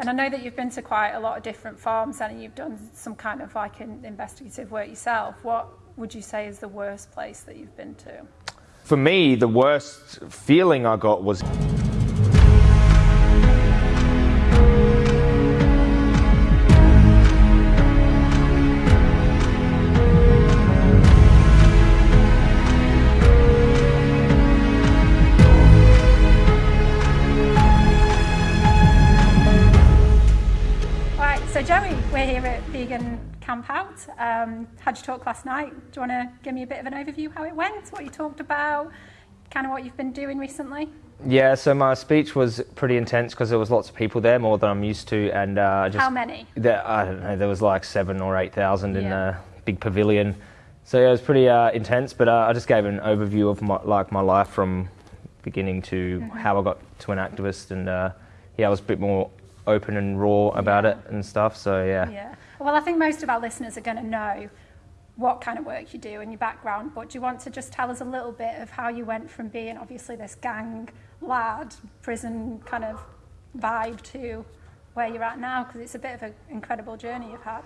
And I know that you've been to quite a lot of different farms and you've done some kind of like investigative work yourself. What would you say is the worst place that you've been to? For me, the worst feeling I got was. Camp Out. Um, had your talk last night. Do you want to give me a bit of an overview how it went, what you talked about, kind of what you've been doing recently? Yeah, so my speech was pretty intense because there was lots of people there, more than I'm used to, and uh, just how many? There, I don't know. There was like seven or eight thousand yeah. in a big pavilion, so yeah, it was pretty uh, intense. But uh, I just gave an overview of my, like my life from beginning to mm-hmm. how I got to an activist, and uh, yeah, I was a bit more open and raw about yeah. it and stuff. So yeah. Yeah. Well, I think most of our listeners are going to know what kind of work you do and your background, but do you want to just tell us a little bit of how you went from being obviously this gang lad, prison kind of vibe to where you're at now? Because it's a bit of an incredible journey you've had.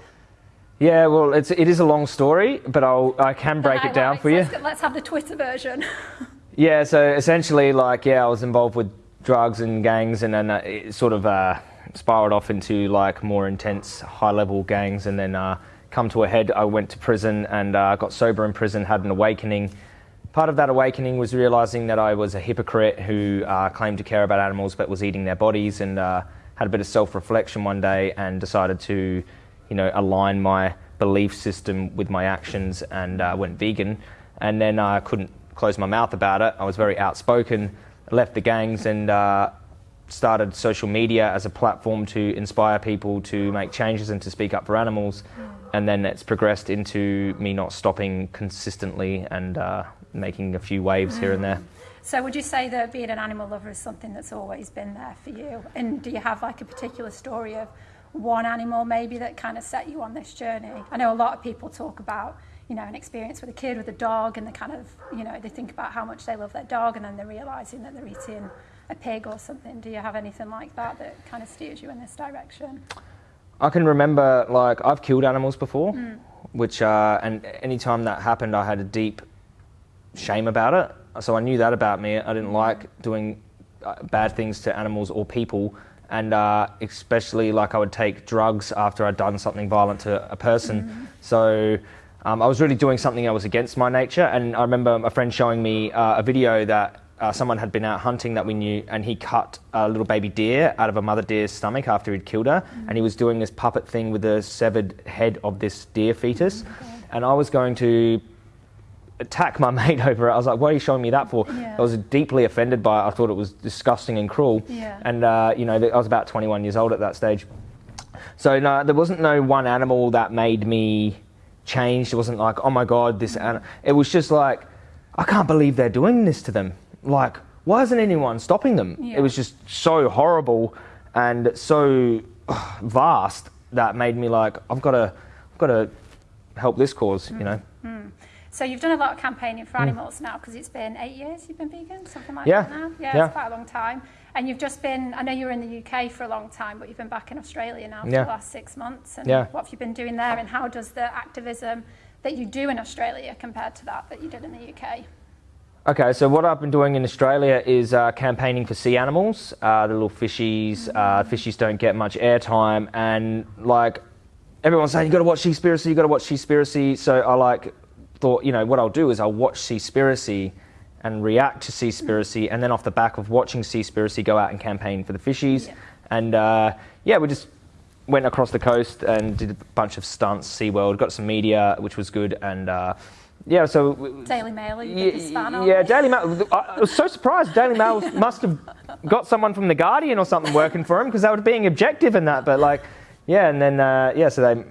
Yeah, well, it's, it is a long story, but I'll, I can break it down for you. Let's, let's have the Twitter version. yeah, so essentially, like, yeah, I was involved with drugs and gangs, and then uh, it sort of uh, spiraled off into like more intense, high-level gangs, and then uh, come to a head. I went to prison and uh, got sober in prison, had an awakening. Part of that awakening was realizing that I was a hypocrite who uh, claimed to care about animals but was eating their bodies, and uh, had a bit of self-reflection one day and decided to, you know, align my belief system with my actions and uh, went vegan. And then I couldn't close my mouth about it. I was very outspoken, left the gangs, and uh, started social media as a platform to inspire people to make changes and to speak up for animals. And then it's progressed into me not stopping consistently and uh, making a few waves here and there. So, would you say that being an animal lover is something that's always been there for you? And do you have like a particular story of one animal maybe that kind of set you on this journey? I know a lot of people talk about you know, an experience with a kid with a dog, and they kind of, you know, they think about how much they love their dog, and then they're realizing that they're eating a pig or something? Do you have anything like that that kind of steers you in this direction? I can remember, like, I've killed animals before, mm. which, uh, and any time that happened, I had a deep shame about it. So I knew that about me. I didn't like doing uh, bad things to animals or people, and uh, especially like I would take drugs after I'd done something violent to a person. Mm. So um, I was really doing something that was against my nature. And I remember a friend showing me uh, a video that uh, someone had been out hunting that we knew, and he cut a little baby deer out of a mother deer's stomach after he'd killed her, mm-hmm. and he was doing this puppet thing with the severed head of this deer fetus. Mm-hmm. And I was going to attack my mate over it. I was like, "What are you showing me that for?" Yeah. I was deeply offended by it. I thought it was disgusting and cruel. Yeah. And uh, you know, I was about 21 years old at that stage. So no, there wasn't no one animal that made me change. It wasn't like, "Oh my God, this." Animal. It was just like, I can't believe they're doing this to them like, why isn't anyone stopping them? Yeah. It was just so horrible and so uh, vast that made me like, I've got to, I've got to help this cause, mm. you know. Mm. So you've done a lot of campaigning for mm. animals mm. now because it's been eight years you've been vegan, something like yeah. that now. Yeah, yeah, it's quite a long time. And you've just been, I know you were in the UK for a long time, but you've been back in Australia now for yeah. the last six months. And yeah. what have you been doing there and how does the activism that you do in Australia compared to that that you did in the UK? Okay, so what I've been doing in Australia is uh, campaigning for sea animals, uh, the little fishies. Uh, fishies don't get much airtime, and like everyone's saying, you got to watch Seaspiracy, you got to watch Seaspiracy. So I like thought, you know, what I'll do is I'll watch Seaspiracy and react to Seaspiracy, and then off the back of watching Seaspiracy, go out and campaign for the fishies. Yeah. And uh, yeah, we just went across the coast and did a bunch of stunts. SeaWorld got some media, which was good, and uh, yeah, so Daily Mail, yeah, yeah Daily Mail. I was so surprised. Daily Mail must have got someone from the Guardian or something working for him because they were being objective in that. But like, yeah, and then uh, yeah, so they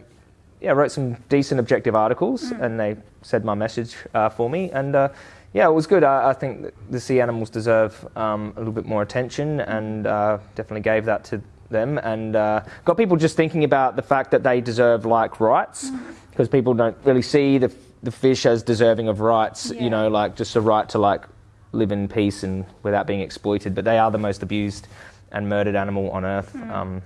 yeah wrote some decent objective articles mm. and they said my message uh, for me and. Uh, yeah, it was good. I, I, think the sea animals deserve um, a little bit more attention, and uh, definitely gave that to them, and uh, got people just thinking about the fact that they deserve like rights, because mm. people don't really see the the fish as deserving of rights, yeah. you know, like just a right to like live in peace and without being exploited. But they are the most abused and murdered animal on earth. Hmm. Um,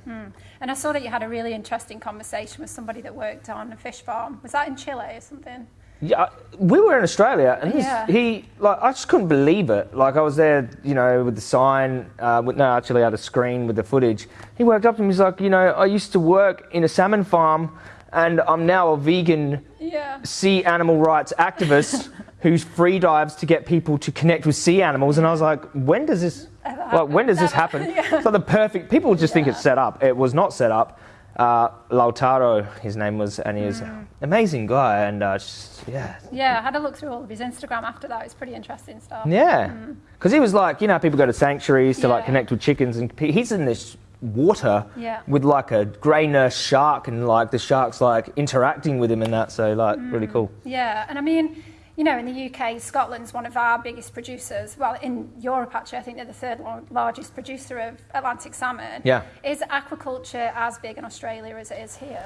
And I saw that you had a really interesting conversation with somebody that worked on a fish farm. Was that in Chile or something? Yeah, we were in Australia, and this, Yeah. he like I just couldn't believe it. Like I was there, you know, with the sign. Uh, with, no, actually, I had a screen with the footage. He worked up to me. He's like, you know, I used to work in a salmon farm, and I'm now a vegan Yeah. sea animal rights activist who's free dives to get people to connect with sea animals. And I was like, when does this? Like, when does this happen? It's like the perfect. People just think it's set up. It was not set up. Uh, Lautaro, his name was, and he was an amazing guy, and uh, just, yeah, Yeah, I had a look through all of his Instagram after that. It's pretty interesting stuff. yeah, because he was like, you know, people go to sanctuaries to like connect with chickens, and he's in this water Yeah. with like a grey nurse shark, and like the shark's like interacting with him and that. So like, really cool. Yeah, and I mean, you know, in the UK, Scotland's one of our biggest producers. Well, in Europe, actually, I think they're the third largest producer of Atlantic salmon. Yeah. Is aquaculture as big in Australia as it is here?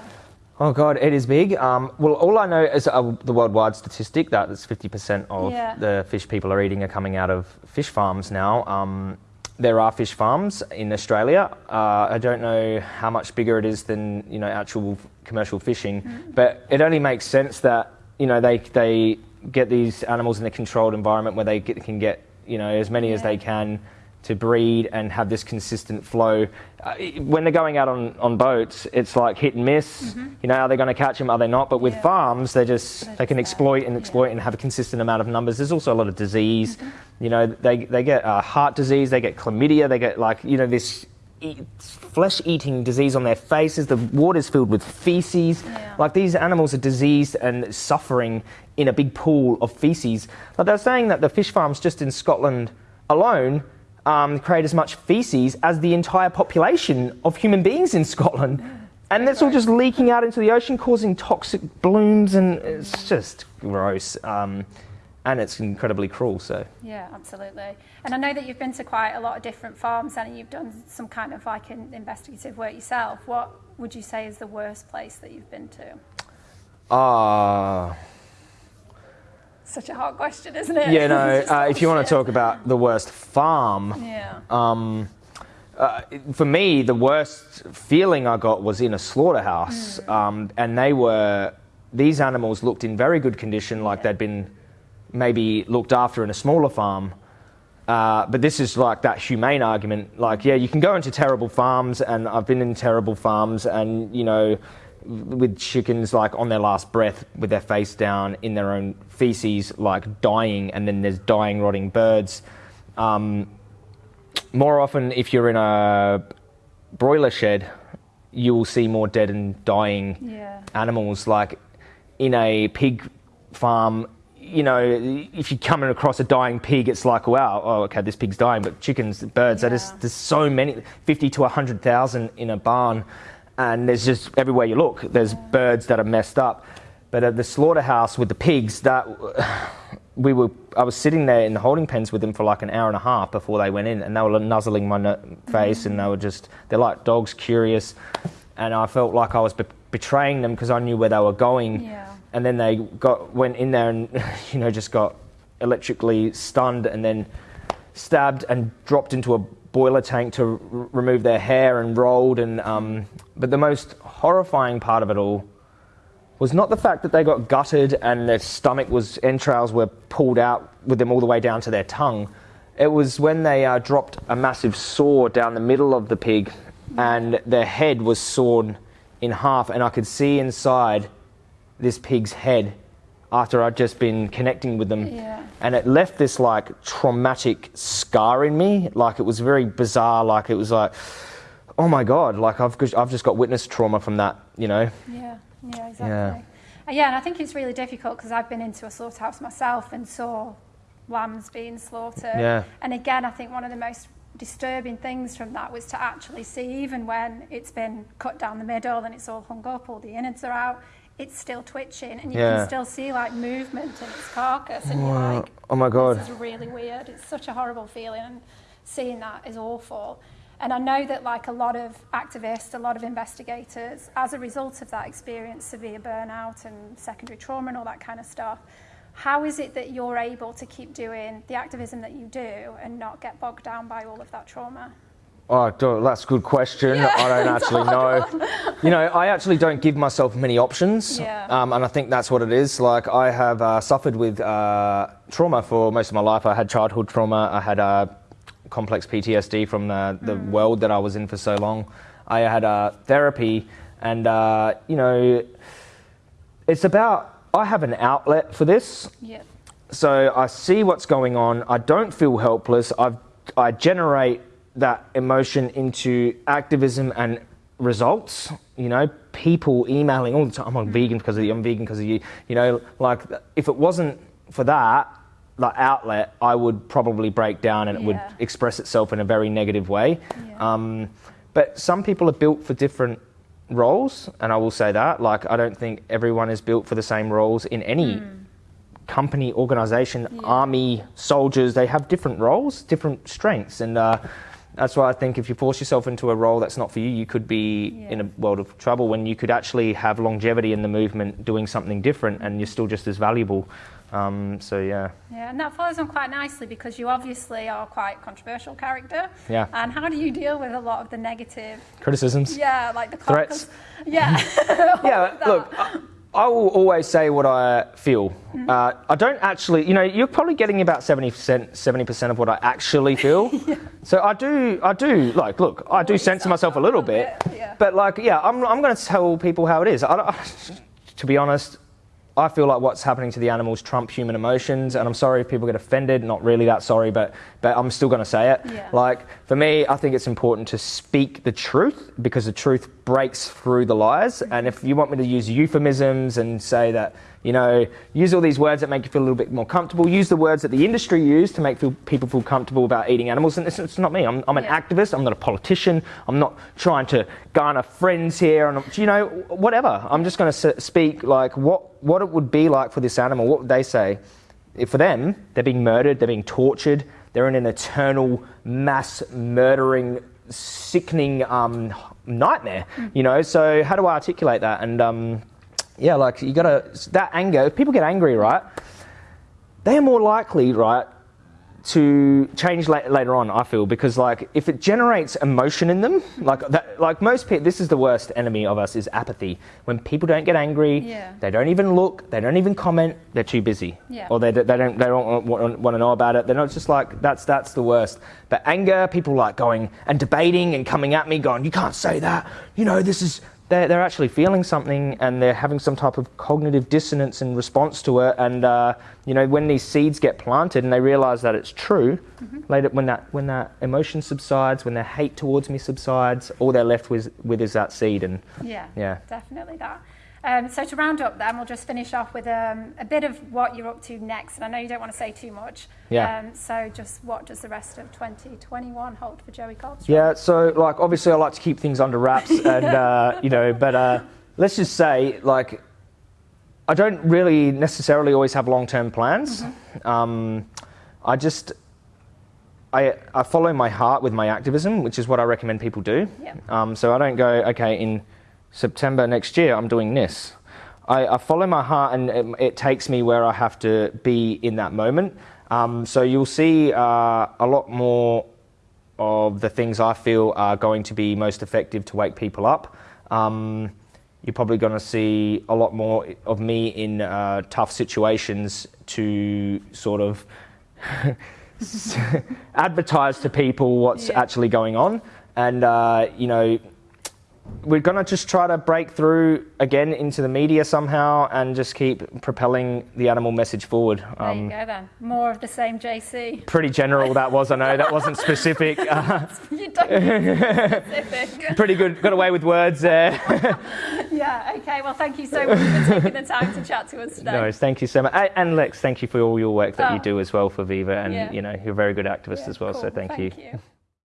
Oh god, it is big. Um, well, all I know is uh, the worldwide statistic that it's 50% of Yeah. the fish people are eating are coming out of fish farms now. Um, there are fish farms in Australia. Uh, I don't know how much bigger it is than you know actual commercial fishing, but it only makes sense that you know they they get these animals in a controlled environment where they get, can get you know as many as they can to breed and have this consistent flow. Uh, when they're going out on, on boats, it's like hit and miss. You know, are they going to catch them? Are they not? But with. Yeah. farms, they just they can exploit and Yeah. exploit and have a consistent amount of numbers. There's also a lot of disease. Mm-hmm. You know, they they get uh, heart disease, they get chlamydia, they get like you know this. E- flesh-eating disease on their faces. The water's filled with feces. Yeah. Like these animals are diseased and suffering in a big pool of feces. Like they're saying that the fish farms just in Scotland alone um, create as much feces as the entire population of human beings in Scotland. And that's all just leaking out into the ocean, causing toxic blooms, and it's just gross. Um, and it's incredibly cruel. So Yeah, absolutely. And I know that you've been to quite a lot of different farms and you've done some kind of like an investigative work yourself. What would you say is the worst place that you've been to? ah. Such a hard question, isn't it? Yeah, no. Uh, if you want to talk about the worst farm, Yeah. um, uh, for me, the worst feeling I got was in a slaughterhouse, um, and they were these animals looked in very good condition, like Yeah. they'd been maybe looked after in a smaller farm. Uh, but this is like that humane argument. Like, yeah, you can go into terrible farms, and I've been in terrible farms, and you know, with chickens like on their last breath, with their face down in their own feces, like dying, and then there's dying, rotting birds. Um, more often, if you're in a broiler shed, you will see more dead and dying Yeah. animals. Like in a pig farm, you know, if you're coming across a dying pig, it's like, wow, oh, okay, this pig's dying. But chickens, birds, that is, Yeah. there's so many, 50 to 100,000 in a barn. And there's just everywhere you look, there's birds that are messed up. But at the slaughterhouse with the pigs, that we were, I was sitting there in the holding pens with them for like an hour and a half before they went in, and they were nuzzling my face, and they were just, they're like dogs, curious. And I felt like I was be- betraying them because I knew where they were going Yeah. and then they got went in there and you know just got electrically stunned and then stabbed and dropped into a boiler tank to remove their hair and rolled and um, but the most horrifying part of it all was not the fact that they got gutted and their stomach was entrails were pulled out with them all the way down to their tongue. It was when they uh, dropped a massive saw down the middle of the pig and their head was sawn in half and i could see inside this pig's head after I'd just been connecting with them. Yeah. And it left this like traumatic scar in me. Like it was very bizarre. Like it was like, oh my God, like I've, just- I've just got witness trauma from that, you know? Yeah, yeah, exactly. Yeah. Uh, yeah, and I think it's really difficult because I've been into a slaughterhouse myself and saw lambs being slaughtered. Yeah. And again, I think one of the most disturbing things from that was to actually see, even when it's been cut down the middle and it's all hung up, all the innards are out, it's still twitching, and you Yeah. can still see like movement in its carcass, and you're like, Oh my God. this is really weird. It's such a horrible feeling, and seeing that is awful. And I know that, like a lot of activists, a lot of investigators, as a result of that, experience severe burnout and secondary trauma and all that kind of stuff. How is it that you're able to keep doing the activism that you do and not get bogged down by all of that trauma? Oh, that's a good question. Yeah, I don't actually know. You know, I actually don't give myself many options. Yeah. Um, and I think that's what it is. Like, I have uh, suffered with uh, trauma for most of my life. I had childhood trauma. I had uh, complex PTSD from the, the Mm. world that I was in for so long. I had uh, therapy, and, uh, you know, it's about, I have an outlet for this. Yeah. So I see what's going on. I don't feel helpless. I've, I generate that emotion into activism and results. You know, people emailing all the time. I'm vegan because of you. I'm vegan because of you. You know, like if it wasn't for that, that outlet, I would probably break down and it would express itself in a very negative way. Yeah. Um, but some people are built for different roles, and I will say that. Like, I don't think everyone is built for the same roles in any company, organization, Yeah. army, soldiers. They have different roles, different strengths, and uh, that's why I think if you force yourself into a role that's not for you, you could be in a world of trouble. When you could actually have longevity in the movement, doing something different, and you're still just as valuable. Um, so yeah, Yeah, and that follows on quite nicely because you obviously are quite a controversial character. Yeah. And how do you deal with a lot of the negative? criticisms. Yeah, like the Threats. Yeah. yeah, look, I, I will always say what I feel. Uh, I don't actually, you know, you're probably getting about 70%, 70% of what I actually feel. So I do, I do, like, look, I do censor myself a little bit. bit, yeah. But, like, yeah, I'm, I'm going to tell people how it is. I, to be honest, I feel like what's happening to the animals trump human emotions, and I'm sorry if people get offended. Not really that sorry, but but I'm still going to say it. Yeah. Like for me, I think it's important to speak the truth because the truth breaks through the lies. And if you want me to use euphemisms and say that, you know, use all these words that make you feel a little bit more comfortable, use the words that the industry use to make feel, people feel comfortable about eating animals. And it's, it's not me. I'm, I'm an Yeah. activist. I'm not a politician. I'm not trying to garner friends here. And you know, whatever. I'm just going to speak like what what it would be like for this animal. What would they say? If for them, they're being murdered. They're being tortured. They're in an eternal mass murdering, sickening um, nightmare. You know. So how do I articulate that? And um, yeah, like you gotta that anger. If people get angry, right? They are more likely, right, to change la- later on. I feel because like if it generates emotion in them, like that, like most people, this is the worst enemy of us is apathy. When people don't get angry, Yeah. they don't even look, they don't even comment, they're too busy, Yeah. or they, they don't they don't want, want to know about it. They're not just like that's that's the worst. But anger, people like going and debating and coming at me, going, you can't say that. You know, this is. They're, they're actually feeling something and they're having some type of cognitive dissonance in response to it. And, uh, you know, when these seeds get planted and they realize that it's true, later when that, when that emotion subsides, when their hate towards me subsides, all they're left with, with is that seed. And Yeah, Yeah. definitely that. Um, so to round up, then we'll just finish off with um, a bit of what you're up to next. And I know you don't want to say too much. Yeah. Um, so just what does the rest of 2021 hold for Joey Carbstrong? Yeah, so like obviously I like to keep things under wraps, and uh, you know, but uh, let's just say like I don't really necessarily always have long-term plans. Um, I just I I follow my heart with my activism, which is what I recommend people do. Yeah. Um, so I don't go okay in September next year I'm doing this. I, I follow my heart, and it, it takes me where I have to be in that moment. Um, so you'll see uh, a lot more of the things I feel are going to be most effective to wake people up. Um, you're probably going to see a lot more of me in uh, tough situations to sort of advertise to people what's Yeah. actually going on. And, uh, you know, we're going to just try to break through again into the media somehow and just keep propelling the animal message forward. There you go then. More of the same JC. pretty general that was, I know, that wasn't specific. Uh, you don't need specific. pretty good, got away with words there. yeah, okay. Well, thank you so much for taking the time to chat to us today. no, thank you so much. And Lex, thank you for all your work that you Oh. do as well for Viva. And, Yeah. you know, you're a very good activist Yeah, as well, so thank, Thank you. you.